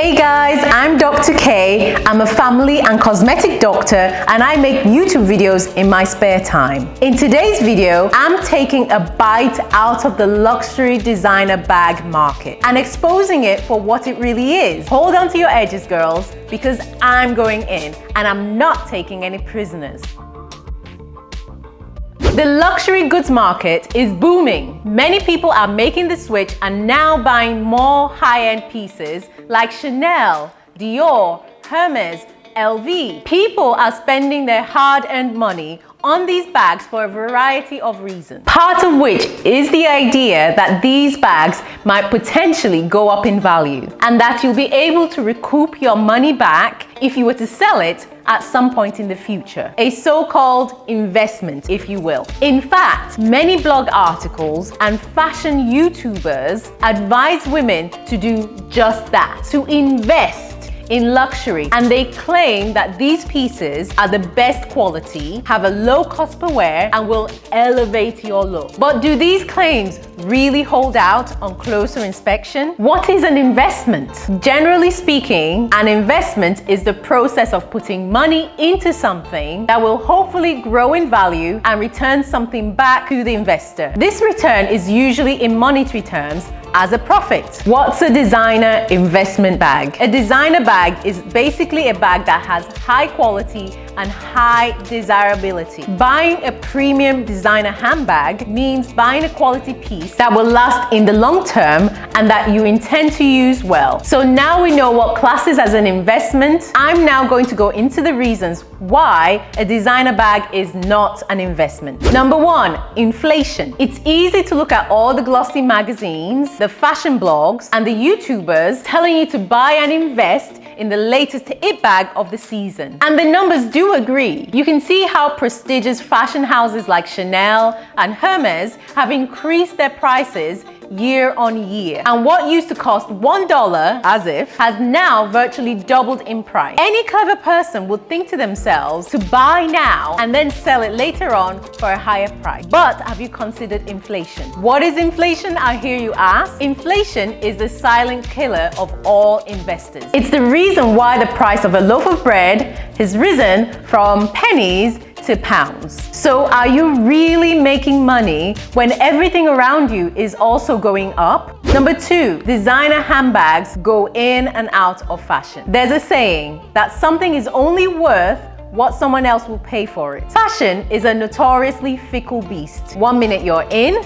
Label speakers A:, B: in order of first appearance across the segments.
A: Hey guys, I'm Dr. K. I'm a family and cosmetic doctor and I make YouTube videos in my spare time. In today's video, I'm taking a bite out of the luxury designer bag market and exposing it for what it really is. Hold on to your edges, girls, because I'm going in and I'm not taking any prisoners. The luxury goods market is booming. Many people are making the switch and now buying more high-end pieces like Chanel, Dior, Hermes, LV. People are spending their hard-earned money on these bags for a variety of reasons. Part of which is the idea that these bags might potentially go up in value and that you'll be able to recoup your money back if you were to sell it at some point in the future. A so-called investment, if you will. In fact, many blog articles and fashion YouTubers advise women to do just that, to invest in luxury and they claim that these pieces are the best quality, have a low cost per wear and will elevate your look. But do these claims really hold out on closer inspection? What is an investment? Generally speaking, an investment is the process of putting money into something that will hopefully grow in value and return something back to the investor. This return is usually in monetary terms as a profit. What's a designer investment bag? A designer bag is basically a bag that has high quality and high desirability. Buying a premium designer handbag means buying a quality piece that will last in the long term and that you intend to use well. So now we know what classes as an investment. I'm now going to go into the reasons why a designer bag is not an investment. Number one, inflation. It's easy to look at all the glossy magazines, the fashion blogs, and the YouTubers telling you to buy and invest in the latest it bag of the season. And the numbers do agree. You can see how prestigious fashion houses like Chanel and Hermes have increased their prices year on year. And what used to cost $1, as if, has now virtually doubled in price. Any clever person would think to themselves to buy now and then sell it later on for a higher price. But have you considered inflation? What is inflation, I hear you ask? Inflation is the silent killer of all investors. It's the reason why the price of a loaf of bread has risen from pennies pounds. So are you really making money when everything around you is also going up? Number two, designer handbags go in and out of fashion. There's a saying that something is only worth what someone else will pay for it. Fashion is a notoriously fickle beast. One minute you're in,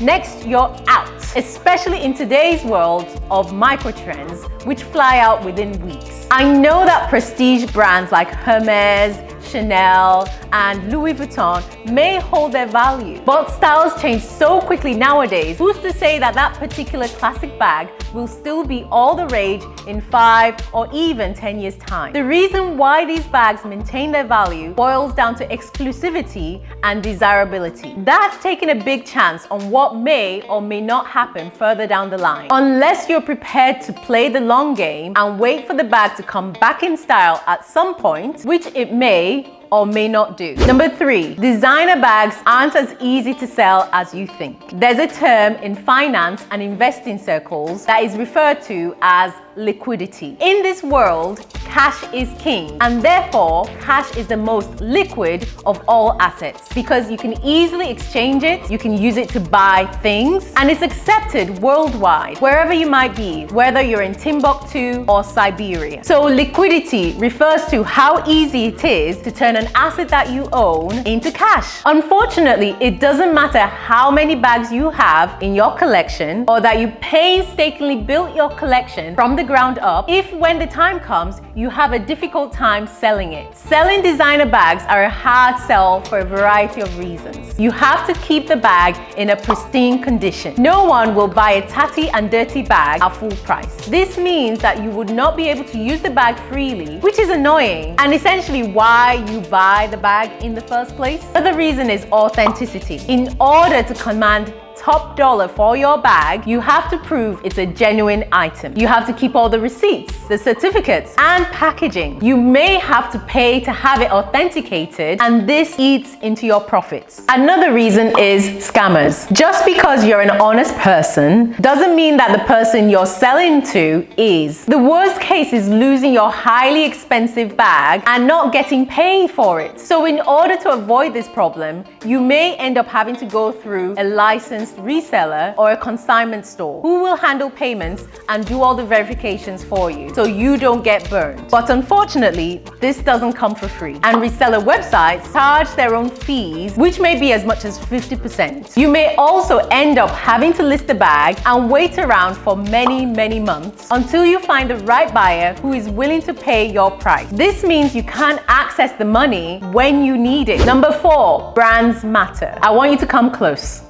A: next you're out. Especially in today's world of microtrends, which fly out within weeks. I know that prestige brands like Hermes, Chanel, and Louis Vuitton may hold their value. But styles change so quickly nowadays. Who's to say that that particular classic bag will still be all the rage in five or even 10 years time? The reason why these bags maintain their value boils down to exclusivity and desirability. That's taking a big chance on what may or may not happen further down the line. Unless you're prepared to play the long game and wait for the bag to come back in style at some point, which it may or may not do. Number three, designer bags aren't as easy to sell as you think. There's a term in finance and investing circles that is referred to as liquidity. In this world, cash is king and therefore cash is the most liquid of all assets because you can easily exchange it, you can use it to buy things and it's accepted worldwide, wherever you might be, whether you're in Timbuktu or Siberia. So liquidity refers to how easy it is to turn an asset that you own into cash. Unfortunately, it doesn't matter how many bags you have in your collection or that you painstakingly built your collection from the ground up if when the time comes, you have a difficult time selling it. Selling designer bags are a hard sell for a variety of reasons. You have to keep the bag in a pristine condition. No one will buy a tatty and dirty bag at full price. This means that you would not be able to use the bag freely, which is annoying and essentially why you buy the bag in the first place. But The reason is authenticity. In order to command top dollar for your bag, you have to prove it's a genuine item. You have to keep all the receipts, the certificates, and packaging. You may have to pay to have it authenticated, and this eats into your profits. Another reason is scammers. Just because you're an honest person doesn't mean that the person you're selling to is. The worst case is losing your highly expensive bag and not getting paid for it. So in order to avoid this problem, you may end up having to go through a licensed reseller or a consignment store who will handle payments and do all the verifications for you so you don't get burned. But unfortunately, this doesn't come for free. And reseller websites charge their own fees, which may be as much as 50%. You may also end up having to list the bag and wait around for many, many months until you find the right buyer who is willing to pay your price. This means you can't access the money when you need it. Number four, brands matter. I want you to come close.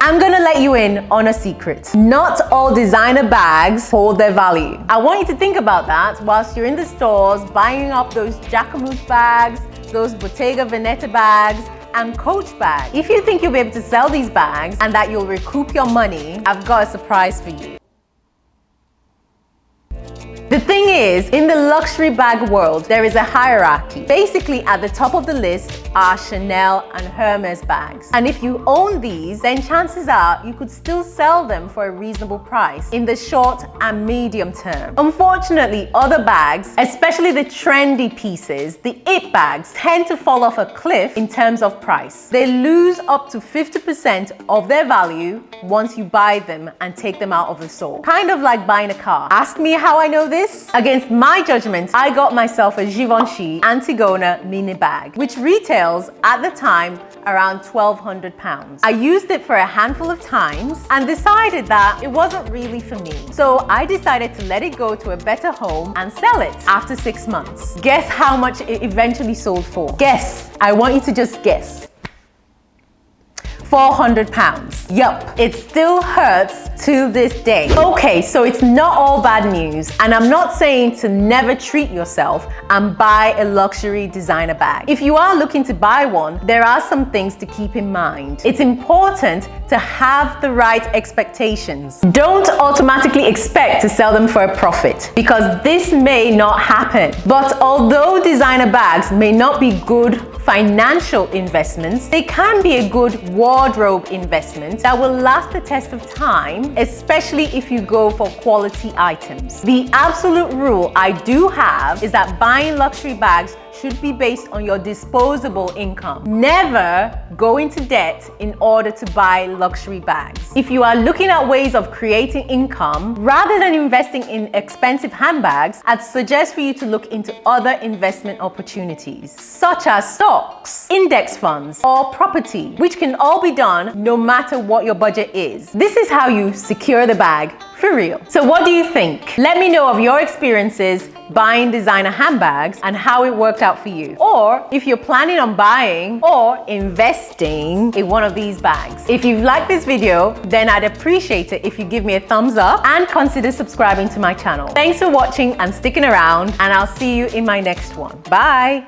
A: I'm gonna let you in on a secret. Not all designer bags hold their value. I want you to think about that whilst you're in the stores buying up those Jacquemus bags, those Bottega Veneta bags, and Coach bags. If you think you'll be able to sell these bags and that you'll recoup your money, I've got a surprise for you. The thing is, in luxury bag world, there is a hierarchy. Basically, at the top of the list are Chanel and Hermes bags. And if you own these, then chances are you could still sell them for a reasonable price in the short and medium term. Unfortunately, other bags, especially the trendy pieces, the it bags, tend to fall off a cliff in terms of price. They lose up to 50% of their value once you buy them and take them out of the store. Kind of like buying a car. Ask me how I know this? Against my judgment, I got myself a Givenchy Antigona mini bag, which retails at the time around 1200 pounds. I used it for a handful of times and decided that it wasn't really for me. So I decided to let it go to a better home and sell it after six months. Guess how much it eventually sold for? Guess. I want you to just guess. 400 pounds. Yup, it still hurts to this day. Okay, so it's not all bad news, and I'm not saying to never treat yourself and buy a luxury designer bag. If you are looking to buy one, there are some things to keep in mind. It's important to have the right expectations. Don't automatically expect to sell them for a profit because this may not happen. But although designer bags may not be good financial investments, they can be a good wardrobe investment that will last the test of time, especially if you go for quality items. The absolute rule I do have is that buying luxury bags should be based on your disposable income. Never go into debt in order to buy luxury bags. If you are looking at ways of creating income, rather than investing in expensive handbags, I'd suggest for you to look into other investment opportunities, such as stocks, index funds, or property, which can all be done no matter what your budget is. This is how you secure the bag for real. So what do you think? Let me know of your experiences buying designer handbags and how it worked out for you. Or if you're planning on buying or investing in one of these bags. If you've liked this video, then I'd appreciate it if you give me a thumbs up and consider subscribing to my channel. Thanks for watching and sticking around and I'll see you in my next one. Bye.